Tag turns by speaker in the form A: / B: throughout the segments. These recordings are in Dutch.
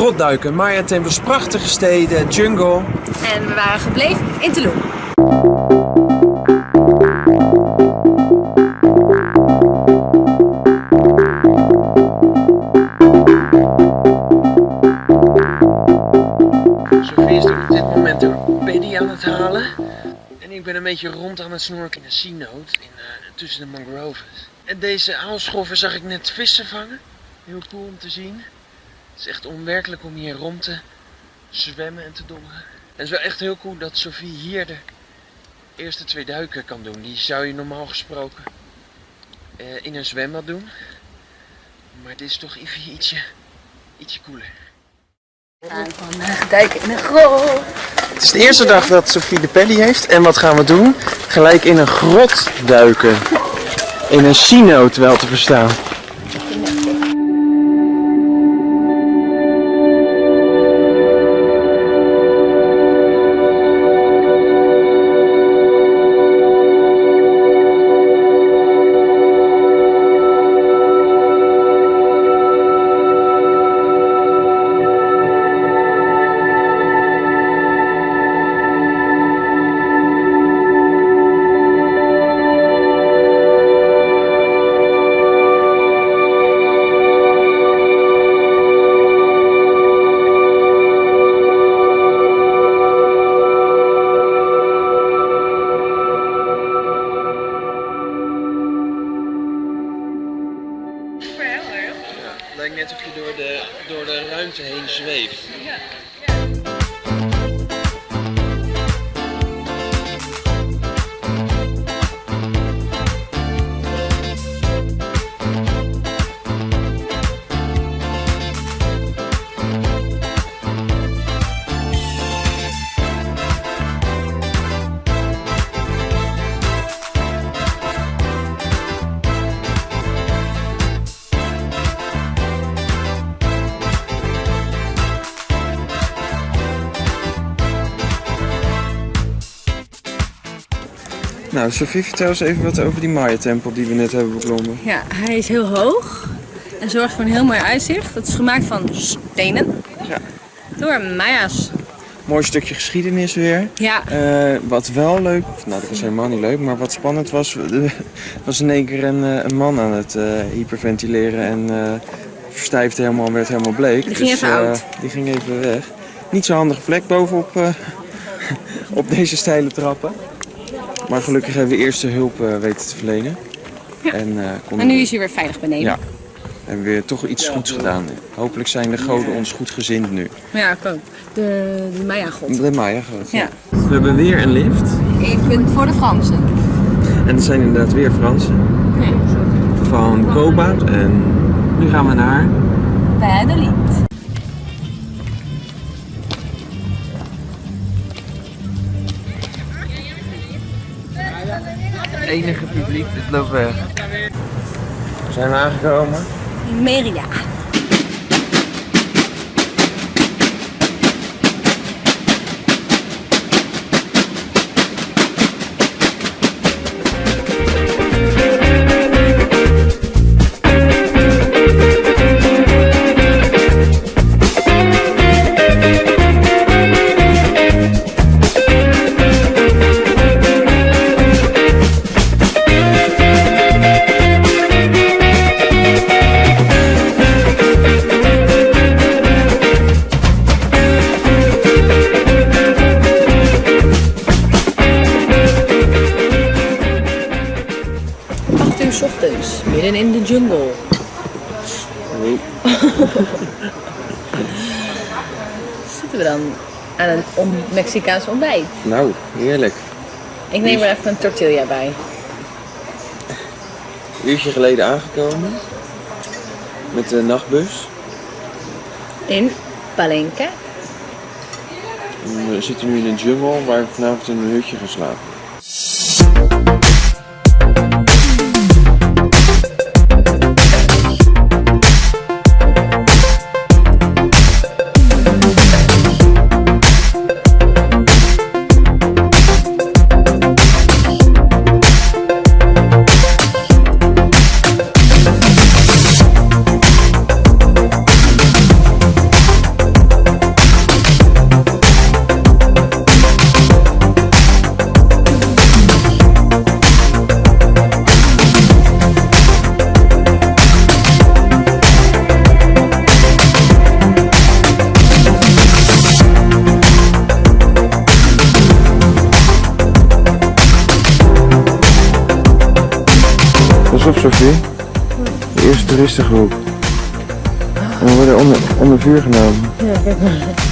A: grotduiken, Maya-tempels, prachtige steden, jungle.
B: En we waren gebleven in Tulum.
A: Sophie is op dit moment een pedie aan het halen. En ik ben een beetje rond aan het snorken in een sea-note in, eh, tussen de mangroves. En deze aalscholver zag ik net vissen vangen. Heel cool om te zien. Het is echt onwerkelijk om hier rond te zwemmen en te dommeren. En het is wel echt heel cool dat Sophie hier de eerste twee duiken kan doen. Die zou je normaal gesproken eh, in een zwembad doen. Maar dit is toch even ietsje, ietsje cooler.
B: We gaan van uh, duiken in een grot.
A: Het is de eerste dag dat Sophie de Pelly heeft. En wat gaan we doen? Gelijk in een grot duiken. In een sinoot wel te verstaan. Lijkt net of je door de, door de ruimte heen zweeft. Nou, Sophie, vertel eens even wat over die Maya-tempel die we net hebben beklommen.
B: Ja, hij is heel hoog en zorgt voor een heel mooi uitzicht. Het is gemaakt van stenen.
A: Ja.
B: Door Maya's.
A: Mooi stukje geschiedenis weer.
B: Ja,
A: Eh, wat wel leuk, nou dat was helemaal niet leuk, maar wat spannend was, was in één keer een, eh, een man aan het eh, hyperventileren en eh verstijfde helemaal en werd helemaal bleek.
B: Die ging even
A: eh,
B: oud.
A: die ging even weg. Niet zo'n handige plek bovenop op deze steile trappen. Maar gelukkig hebben we eerste hulp eh, weten te verlenen.
B: Ja.
A: En, eh,
B: en nu
A: we-
B: is hij weer veilig beneden.
A: Ja. hebben we weer toch iets goeds gedaan. Hopelijk zijn de goden ons goed gezind nu.
B: Ja, ik ook. De, de Maya-god.
A: De Maya god.
B: Ja.
A: We hebben weer een lift.
B: Eén punt voor de Fransen.
A: En het zijn inderdaad weer Fransen.
B: Ja.
A: Van Koba. En nu gaan we naar...
B: Bij de lied.
A: Het enige publiek, dit loopt weg. Zijn we aangekomen?
B: In Merida. Zitten we dan aan een on- Mexicaans ontbijt?
A: Nou, heerlijk.
B: Ik neem er even een tortilla bij.
A: Een uurtje geleden aangekomen. Met de nachtbus.
B: In Palenque.
A: En We zitten nu in een jungle waar we vanavond in een hutje gaan slapen. Sophie? De eerste toeristengroep. En we worden onder, onder vuur genomen.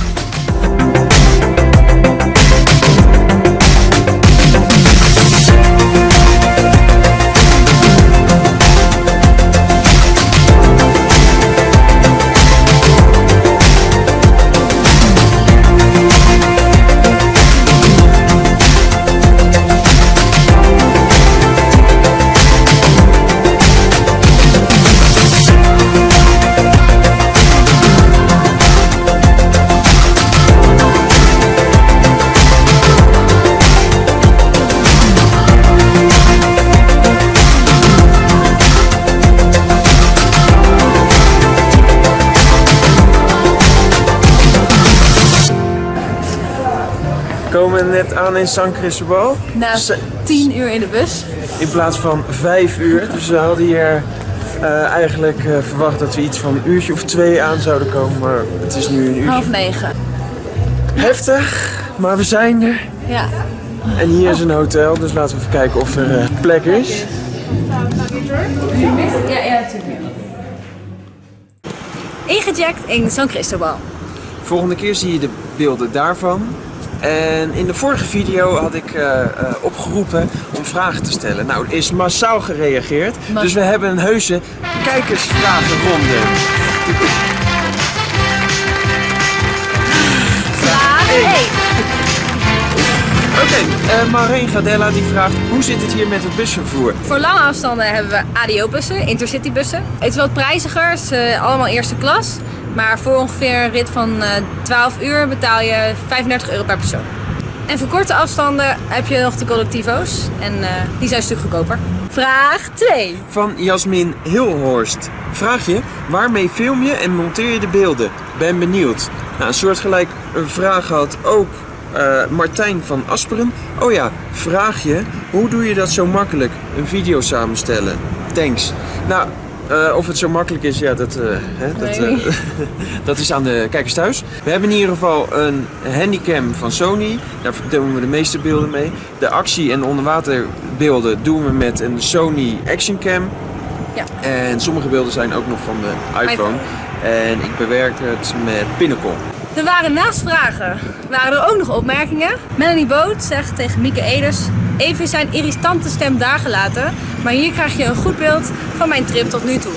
A: We net aan in San Cristobal.
B: Na
A: Ze-
B: 10 uur in de bus.
A: In plaats van vijf uur. Dus we hadden hier eh, eigenlijk eh, verwacht dat we iets van een uurtje of twee aan zouden komen. Maar het is nu een uurtje.
B: Half negen.
A: Heftig, maar we zijn er.
B: Ja.
A: En hier is een hotel, dus laten we even kijken of er eh, plek is.
B: Ja, ja, natuurlijk. Ingeject in San Cristobal.
A: Volgende keer zie je de beelden daarvan. En in de vorige video had ik eh, eh, opgeroepen om vragen te stellen. Nou, er is massaal gereageerd. Dus we hebben een heuse kijkersvragenronde.
B: Vraag 1.
A: Oké, eh Maureen Gadella die vraagt hoe zit het hier met het busvervoer?
B: Voor lange afstanden hebben we ADO-bussen, intercitybussen. Het is wat prijziger, het is allemaal eerste klas. Maar voor ongeveer een rit van eh 12 uur betaal je 35 euro per persoon. En voor korte afstanden heb je nog de collectivo's. En eh, die zijn een stuk goedkoper. Vraag 2.
A: Van Jasmin Hilhorst. Vraag je, waarmee film je en monteer je de beelden? Ben benieuwd. Nou, een soortgelijk een vraag had ook eh, Martijn van Asperen. Oh ja, vraag je, hoe doe je dat zo makkelijk? Een video samenstellen. Thanks. Nou, eh, of het zo makkelijk is, ja, dat, eh, hè, dat, eh, dat is aan de kijkers thuis. We hebben in ieder geval een handycam van Sony. Daar doen we de meeste beelden mee. De actie- en onderwaterbeelden doen we met een Sony Action Cam.
B: Ja.
A: En sommige beelden zijn ook nog van de iPhone.
B: iPhone.
A: En ik bewerk het met Pinnacle.
B: Er waren naast vragen, waren er ook nog opmerkingen. Melanie Boot zegt tegen Mieke Eders, even zijn irritante stem daar gelaten, maar hier krijg je een goed beeld van mijn trip tot nu toe.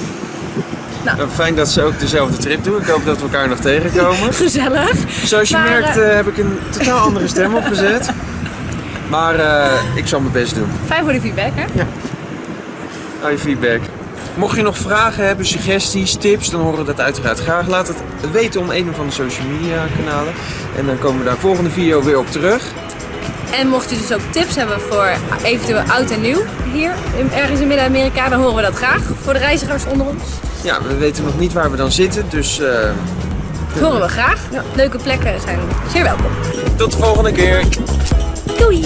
A: Nou, fijn dat ze ook dezelfde trip doen. Ik hoop dat we elkaar nog tegenkomen.
B: Gezellig.
A: Zoals je
B: Maar,
A: merkt
B: eh,
A: eh, heb ik een totaal andere stem opgezet. Maar eh, ik zal mijn best doen.
B: Fijn voor de feedback, hè?
A: Hou je feedback. Mocht je nog vragen hebben, suggesties, tips, dan horen we dat uiteraard graag. Laat het weten om een of andere social media kanalen. En dan komen we daar volgende video weer op terug.
B: En mocht je dus ook tips hebben voor eventueel oud en nieuw hier in- ergens in Midden-Amerika, dan horen we dat graag. Voor de reizigers onder ons.
A: Ja, we weten nog niet waar we dan zitten, dus eh,
B: Dat horen we graag. Leuke plekken zijn zeer welkom.
A: tot de volgende keer.
B: Doei!